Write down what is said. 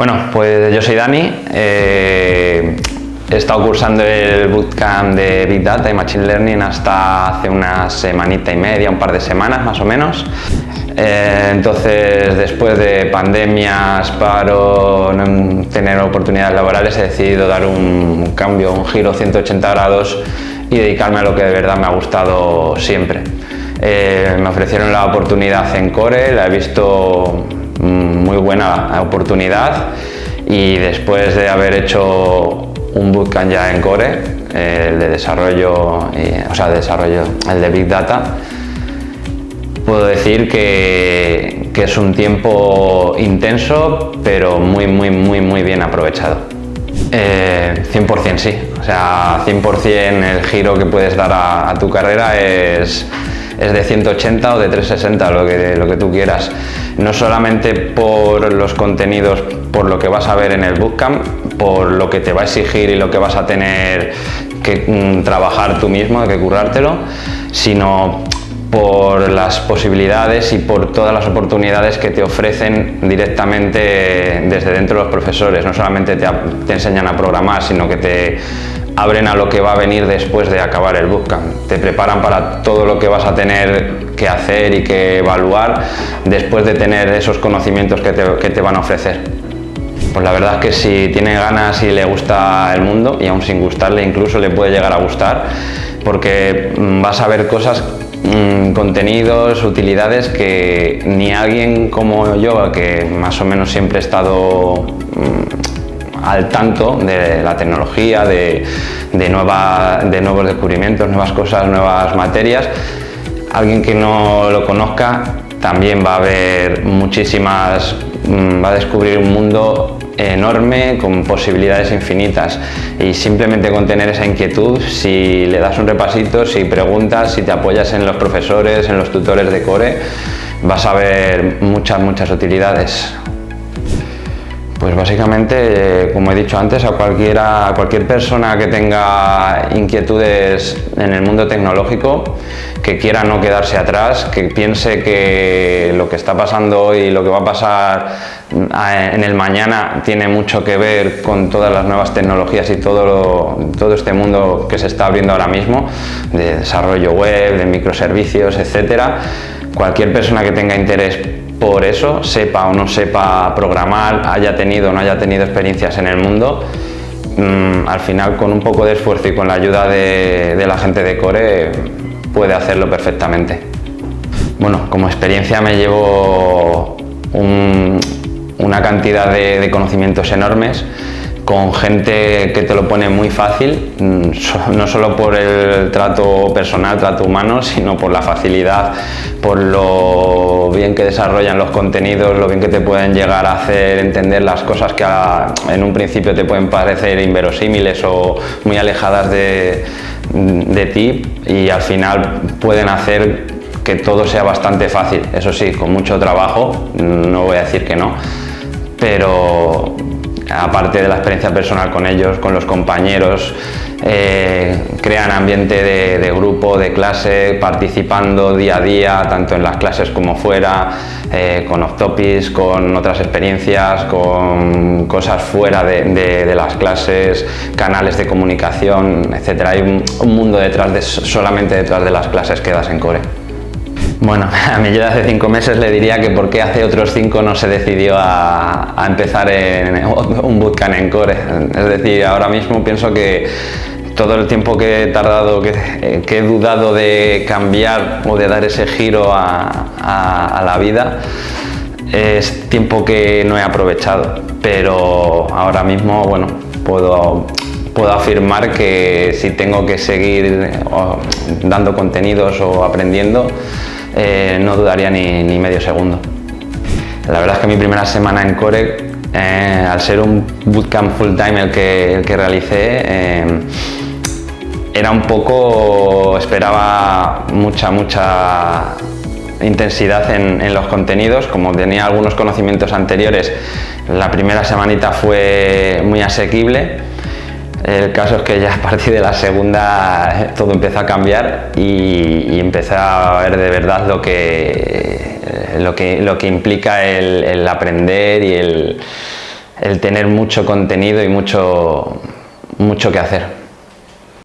Bueno, pues yo soy Dani. eh, he estado cursando el bootcamp de Big Data y Machine Learning hasta hace una semanita y media, un par de semanas más o menos. Eh, entonces, después de pandemias, paro, no tener oportunidades laborales, he decidido dar un cambio, un giro 180 grados y dedicarme a lo que de verdad me ha gustado siempre. Eh, me ofrecieron la oportunidad en Core, la he visto muy buena oportunidad y después de haber hecho un bootcamp ya en Core, el de desarrollo, o sea, desarrollo, el de Big Data, puedo decir que, que es un tiempo intenso, pero muy, muy, muy, muy bien aprovechado. Eh, 100% sí, o sea, 100% el giro que puedes dar a tu carrera es, es de 180 o de 360, lo que, lo que tú quieras. No solamente por los contenidos, por lo que vas a ver en el bootcamp, por lo que te va a exigir y lo que vas a tener que mm, trabajar tú mismo, que currártelo, sino por las posibilidades y por todas las oportunidades que te ofrecen directamente desde dentro los profesores. No solamente te, enseñan a programar, sino que te abren a lo que va a venir después de acabar el bootcamp. Te preparan para todo lo que vas a tener que hacer y que evaluar después de tener esos conocimientos que te, van a ofrecer. Pues la verdad es que si tiene ganas y le gusta el mundo, y aún sin gustarle incluso le puede llegar a gustar, porque mm, vas a ver cosas, mm, contenidos, utilidades que ni alguien como yo, que más o menos siempre he estado mm, al tanto de la tecnología, de, de, de nuevos descubrimientos, nuevas cosas, nuevas materias, alguien que no lo conozca también va a ver muchísimas, mm, va a descubrir un mundo enorme con posibilidades infinitas y simplemente con tener esa inquietud, si le das un repasito, si preguntas, si te apoyas en los profesores, en los tutores de core, vas a ver muchas, muchas utilidades. Pues básicamente, como he dicho antes, a cualquier persona que tenga inquietudes en el mundo tecnológico, que quiera no quedarse atrás, que piense que lo que está pasando hoy y lo que va a pasar mm, en el mañana tiene mucho que ver con todas las nuevas tecnologías y todo, todo este mundo que se está abriendo ahora mismo, de desarrollo web, de microservicios, etcétera. Cualquier persona que tenga interés por eso, sepa o no sepa programar, haya tenido o no haya tenido experiencias en el mundo, mm, al final con un poco de esfuerzo y con la ayuda de, de la gente de Core puede hacerlo perfectamente. Bueno, como experiencia me llevo un- una cantidad de, de conocimientos enormes con gente que te lo pone muy fácil, mm, no solo por el trato personal, trato humano, sino por la facilidad, por lo bien que desarrollan los contenidos, lo bien que te pueden llegar a hacer entender las cosas que a- en un principio te pueden parecer inverosímiles o muy alejadas de, de ti y al final pueden hacer que todo sea bastante fácil. Eso sí, con mucho trabajo, no voy a decir que no, pero aparte de la experiencia personal con ellos, con los compañeros, eh, crean ambiente de, grupo, de clase, participando día a día, tanto en las clases como fuera, eh, con off-topics, con otras experiencias, con cosas fuera de, las clases, canales de comunicación, etc. Hay un, un mundo detrás de, solamente detrás de las clases que das en Core. Bueno, a mí yo de hace cinco meses le diría que por qué hace otros cinco no se decidió a, empezar en un bootcamp en Core. Es decir, ahora mismo pienso que todo el tiempo que he tardado, que, eh, he dudado de cambiar o de dar ese giro a, a- la vida, es tiempo que no he aprovechado. Pero ahora mismo, bueno, puedo, puedo afirmar que si tengo que seguir dando contenidos o aprendiendo, eh, no dudaría ni, ni medio segundo. La verdad es que mi primera semana en Core, eh, al ser un bootcamp full time el que, el que realicé, eh, era un poco, esperaba mucha, mucha intensidad en, en los contenidos, como tenía algunos conocimientos anteriores, la primera semanita fue muy asequible. El caso es que ya a partir de la segunda eh, todo empezó a cambiar y, y empecé a ver de verdad lo que, lo que, lo que implica el, el aprender y el, el tener mucho contenido y mucho, mucho que hacer.